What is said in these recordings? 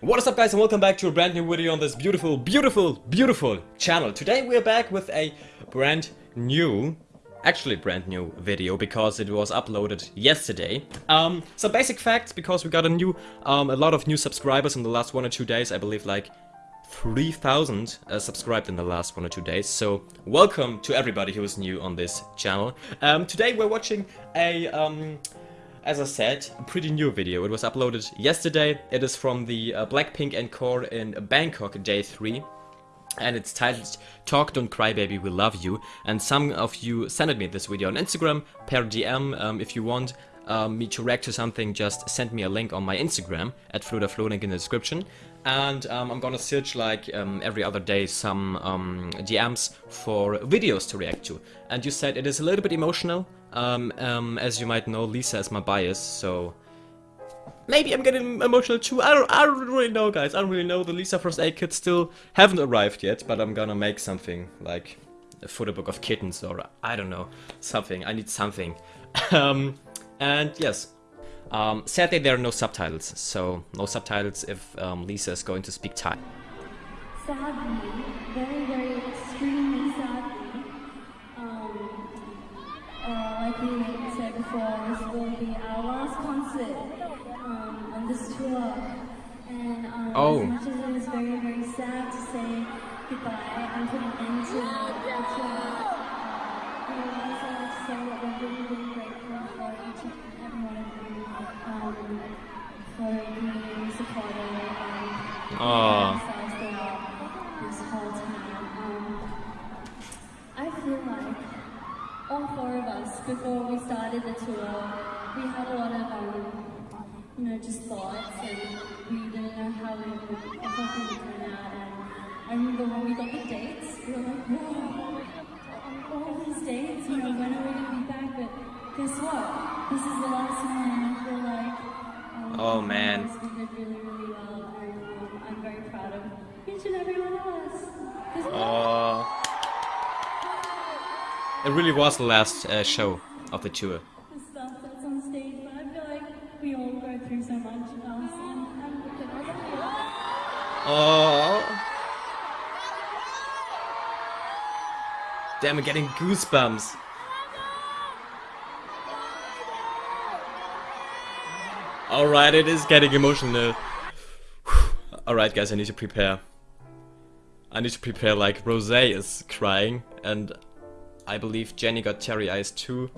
What is up guys and welcome back to a brand new video on this beautiful, beautiful, beautiful channel. Today we're back with a brand new, actually brand new video because it was uploaded yesterday. Um, some basic facts because we got a new, um, a lot of new subscribers in the last one or two days. I believe like 3,000 uh, subscribed in the last one or two days. So welcome to everybody who is new on this channel. Um, today we're watching a, um, as I said, a pretty new video. It was uploaded yesterday. It is from the uh, Blackpink Encore in Bangkok Day 3. And it's titled Talk Don't Cry Baby We Love You. And some of you sent me this video on Instagram, per DM, um, if you want. Um, me to react to something, just send me a link on my Instagram at Flodaflo, link in the description. And um, I'm gonna search like um, every other day some um, DMs for videos to react to. And you said it is a little bit emotional, um, um, as you might know, Lisa is my bias, so maybe I'm getting emotional too. I don't, I don't really know, guys. I don't really know. The Lisa First Aid Kits still haven't arrived yet, but I'm gonna make something like a photo book of kittens or I don't know, something. I need something. um, and yes, um, sadly there are no subtitles, so no subtitles if um, Lisa is going to speak Thai. Sadly, um, on this tour. And um, Oh. as much as it is very, very sad to say goodbye and put an end to the tour, we also like to say that we're really, really grateful for each and every one of you um, for being supportive and ourselves throughout this whole time. Um, I feel like all four of us, before we started the tour, we had a lot of, um, you know, just thoughts, and we didn't know how we would, would turn out. And I remember when we got the dates, we were like, whoa, all these dates, you know, when are we going to be back? But guess what? This is the last one, and I feel like. Um, Oh, man. we did really, really well, and um, I'm very proud of each and every one of us. Uh, it really was the last uh, show of the tour. Damn, I'm getting goosebumps. Alright, it is getting emotional. Alright guys, I need to prepare. I need to prepare like Rose is crying and I believe Jennie got teary eyes too.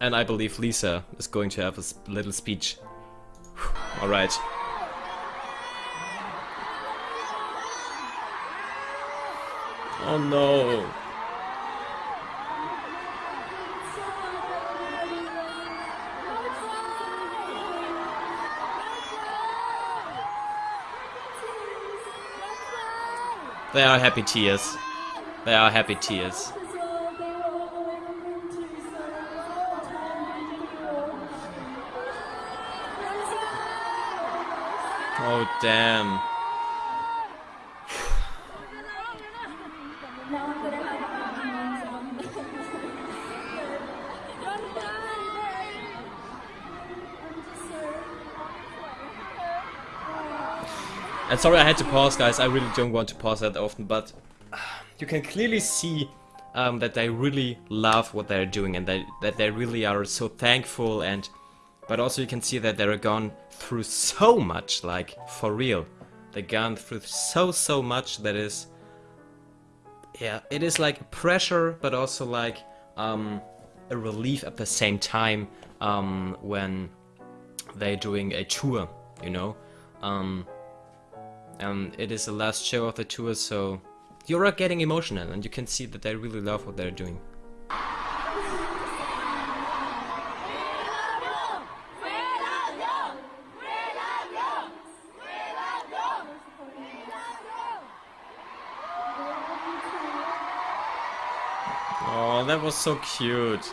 And I believe Lisa is going to have a little speech. Alright. Oh no. They are happy tears. They are happy tears. Oh damn. Now I'm gonna have hands on. And sorry I had to pause guys, I really don't want to pause that often, but you can clearly see um, that they really love what they're doing and that, that they really are so thankful and but also you can see that they're gone through so much, like for real. They've gone through so so much that is yeah, it is like pressure but also like um, a relief at the same time um, when they're doing a tour, you know? Um, and it is the last show of the tour, so you're getting emotional, and you can see that they really love what they're doing. Oh, that was so cute.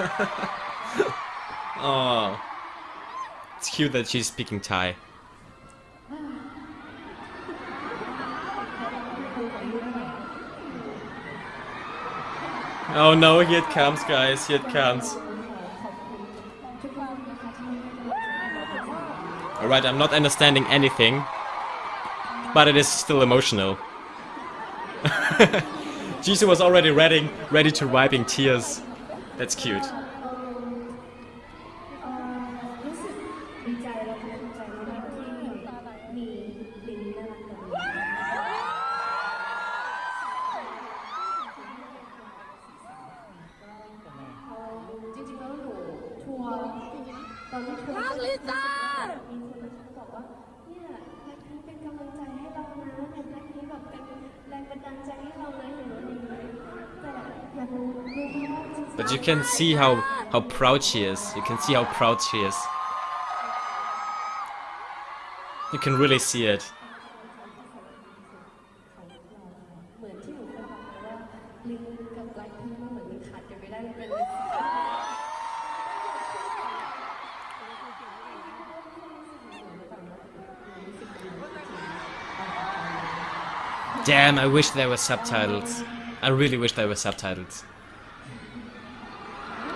oh. It's cute that she's speaking Thai. Oh no, here it comes, guys, here it comes. Alright, I'm not understanding anything, but it is still emotional. Jisoo was already ready, ready to wipe in tears. That's cute. But you can see how, how proud she is. You can see how proud she is. You can really see it. Damn, I wish there were subtitles. I really wish there were subtitles.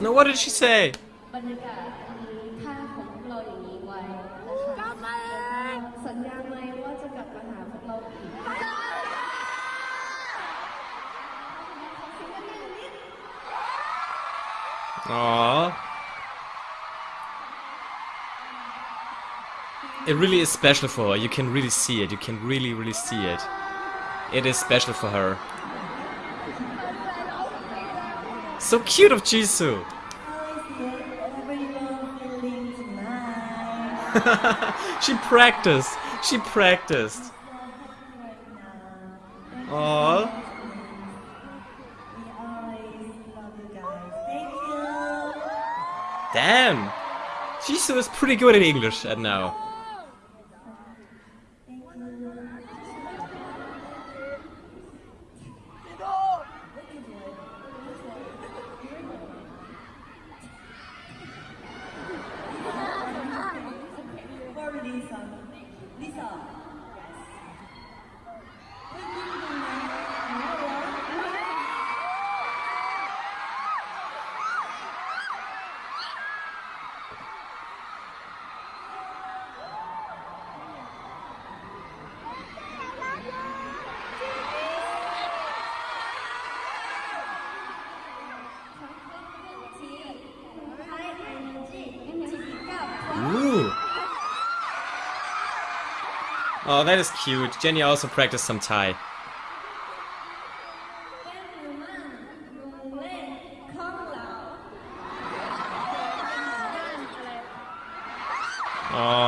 No, what did she say? Aww. It really is special for her. You can really see it. You can really, really see it. It is special for her. So cute of Jisoo! she practiced! She practiced! Aww. Damn! Jisoo is pretty good at English at now. Oh, that is cute. Jennie also practiced some Thai. Oh.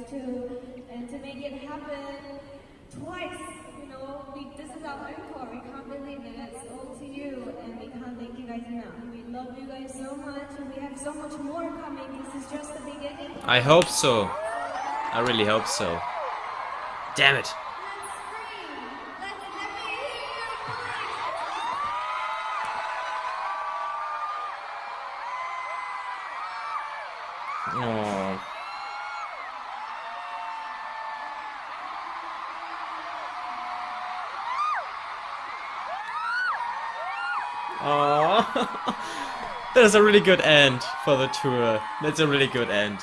love you guys so much, and we have so much more coming. This is just the beginning. I hope so. I really hope so. Damn it. Oh. two good end for the tour. That's a really good end.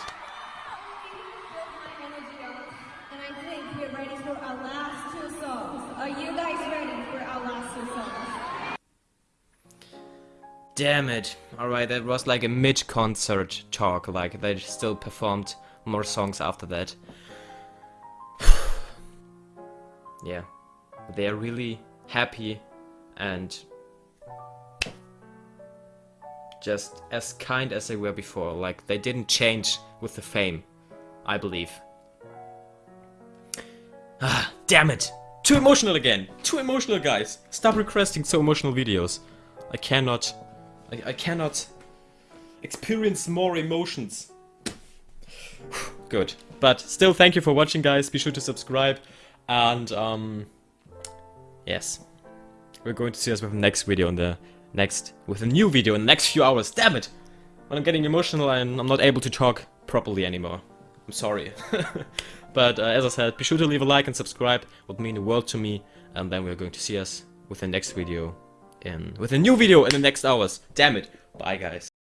Damn it. Alright, that was like a mid-concert talk, like they still performed more songs after that. yeah. They're really happy and just as kind as they were before. Like, they didn't change with the fame, I believe. Ah, damn it! Too emotional again! Too emotional, guys! Stop requesting so emotional videos. I cannot... I, I cannot experience more emotions. Good. But still, thank you for watching, guys. Be sure to subscribe. And, um... Yes. We're going to see us with the next video on the next with a new video in the next few hours. Damn it! When I'm getting emotional, I'm, I'm not able to talk properly anymore. I'm sorry. but uh, as I said, be sure to leave a like and subscribe. Would mean the world to me. And then we're going to see us with the next video in with a new video in the next hours. Damn it! Bye, guys.